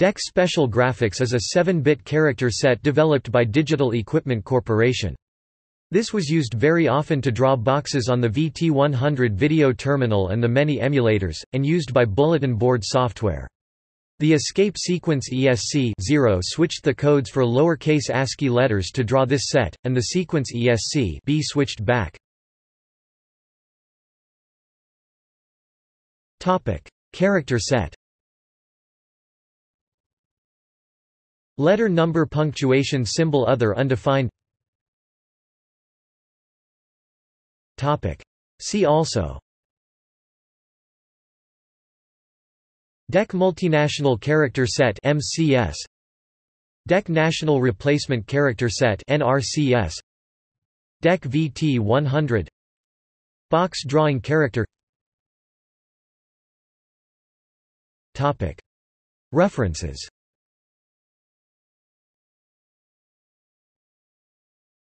DEC Special Graphics is a 7-bit character set developed by Digital Equipment Corporation. This was used very often to draw boxes on the VT100 video terminal and the many emulators, and used by bulletin board software. The escape sequence ESC 0 switched the codes for lowercase ASCII letters to draw this set, and the sequence ESC B switched back. Character set Letter number punctuation symbol other undefined. Topic. See also. DEC Multinational Character Set MCS DEC National Replacement Character Set NRCS DEC VT 100 Box Drawing Character. References